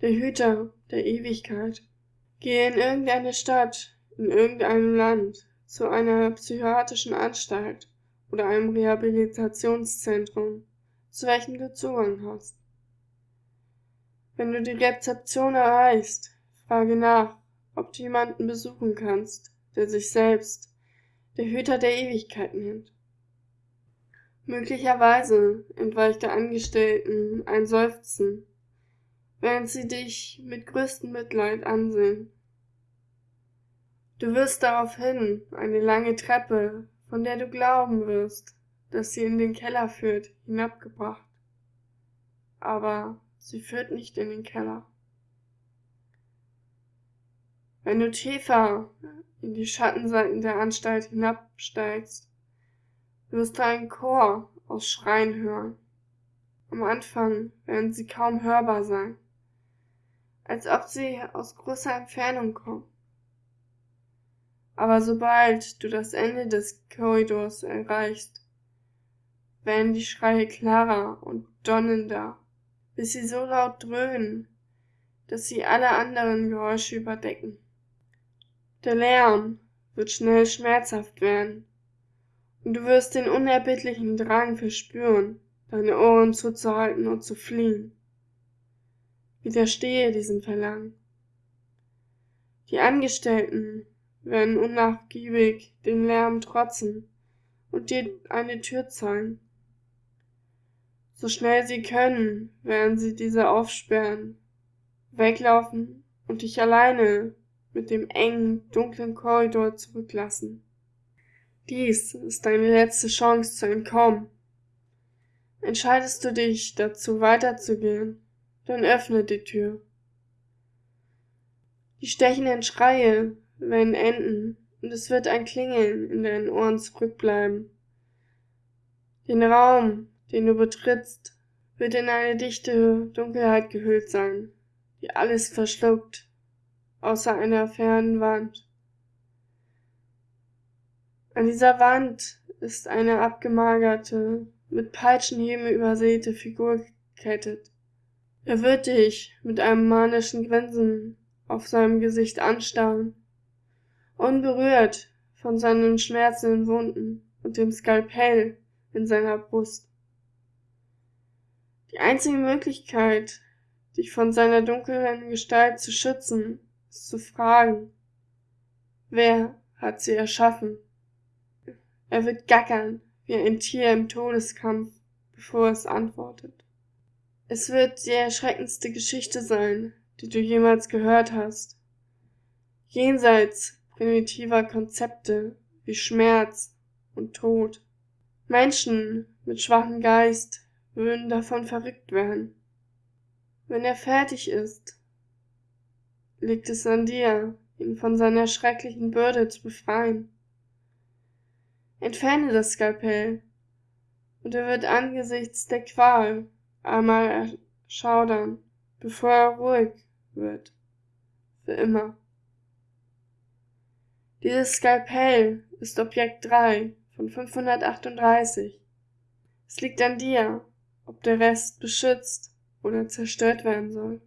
der Hüter der Ewigkeit. Gehe in irgendeine Stadt, in irgendeinem Land, zu einer psychiatrischen Anstalt oder einem Rehabilitationszentrum, zu welchem du Zugang hast. Wenn du die Rezeption erreichst, frage nach, ob du jemanden besuchen kannst, der sich selbst der Hüter der Ewigkeit nennt. Möglicherweise entweicht der Angestellten ein Seufzen, während sie dich mit größtem Mitleid ansehen. Du wirst daraufhin eine lange Treppe, von der du glauben wirst, dass sie in den Keller führt, hinabgebracht. Aber sie führt nicht in den Keller. Wenn du tiefer in die Schattenseiten der Anstalt hinabsteigst, wirst du einen Chor aus Schreien hören. Am Anfang werden sie kaum hörbar sein, als ob sie aus großer Entfernung kommen. Aber sobald du das Ende des Korridors erreichst, werden die Schreie klarer und donnender, bis sie so laut dröhnen, dass sie alle anderen Geräusche überdecken. Der Lärm wird schnell schmerzhaft werden und du wirst den unerbittlichen Drang verspüren, deine Ohren zuzuhalten und zu fliehen. Widerstehe diesem Verlangen. Die Angestellten werden unnachgiebig den Lärm trotzen und dir eine Tür zeigen. So schnell sie können, werden sie diese aufsperren, weglaufen und dich alleine mit dem engen, dunklen Korridor zurücklassen. Dies ist deine letzte Chance zu entkommen. Entscheidest du dich dazu weiterzugehen, dann öffne die Tür. Die stechenden Schreie werden enden und es wird ein Klingeln in deinen Ohren zurückbleiben. Den Raum, den du betrittst, wird in eine dichte Dunkelheit gehüllt sein, die alles verschluckt, außer einer fernen Wand. An dieser Wand ist eine abgemagerte, mit Peitschenhieben übersäte Figur gekettet. Er wird dich mit einem manischen Grinsen auf seinem Gesicht anstarren, unberührt von seinen schmerzenden Wunden und dem Skalpell in seiner Brust. Die einzige Möglichkeit, dich von seiner dunklen Gestalt zu schützen, ist zu fragen, wer hat sie erschaffen? Er wird gackern wie ein Tier im Todeskampf, bevor es antwortet. Es wird die erschreckendste Geschichte sein, die du jemals gehört hast. Jenseits primitiver Konzepte wie Schmerz und Tod. Menschen mit schwachem Geist würden davon verrückt werden. Wenn er fertig ist, liegt es an dir, ihn von seiner schrecklichen Bürde zu befreien. Entferne das Skalpell, und er wird angesichts der Qual einmal erschaudern, bevor er ruhig wird. Für immer. Dieses Skalpell ist Objekt 3 von 538. Es liegt an dir, ob der Rest beschützt oder zerstört werden soll.